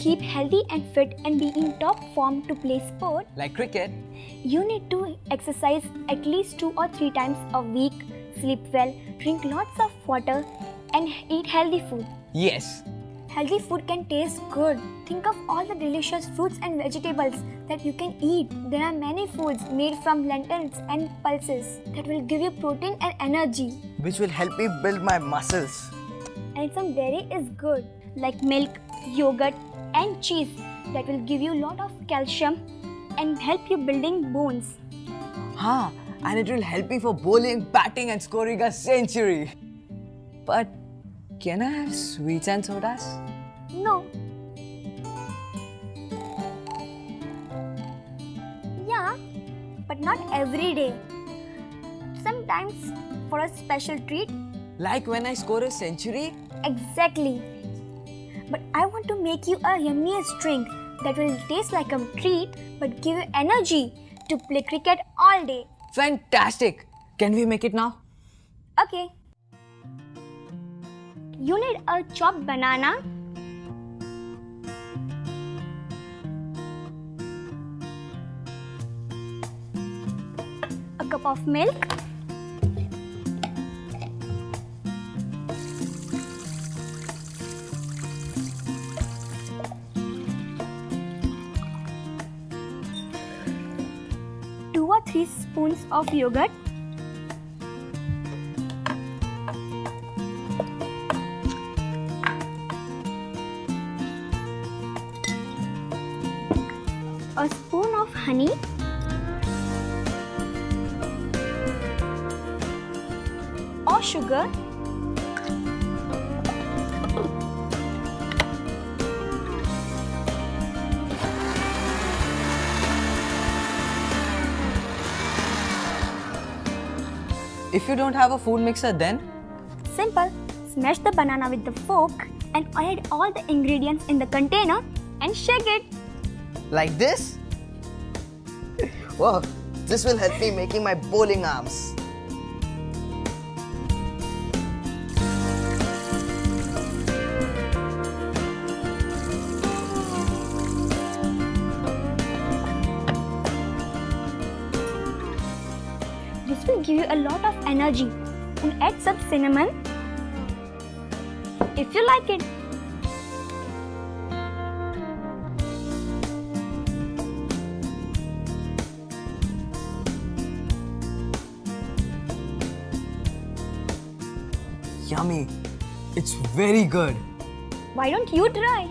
keep healthy and fit and be in top form to play sport, Like cricket? you need to exercise at least two or three times a week, sleep well, drink lots of water, and eat healthy food. Yes. Healthy food can taste good. Think of all the delicious fruits and vegetables that you can eat. There are many foods made from lentils and pulses that will give you protein and energy. Which will help me build my muscles. And some dairy is good, like milk, yogurt, and cheese that will give you a lot of calcium and help you building bones. Huh. And it will help me for bowling, batting, and scoring a century. But can I have sweets and sodas? No. Yeah, but not every day. Sometimes for a special treat, Like when I score a century? exactly. But I want to make you a yummiest drink that will taste like a treat but give you energy to play cricket all day. Fantastic! Can we make it now? Okay. You need a chopped banana, a cup of milk, or three spoons of yogurt, a spoon of honey, or sugar, If you don't have a food mixer, then? Simple. Smash the banana with the fork and add all the ingredients in the container and shake it. Like this? Wow, this will help me making my bowling arms. This will give you a lot of energy and add some cinnamon if you like it. Yummy. It's very good. Why don't you try?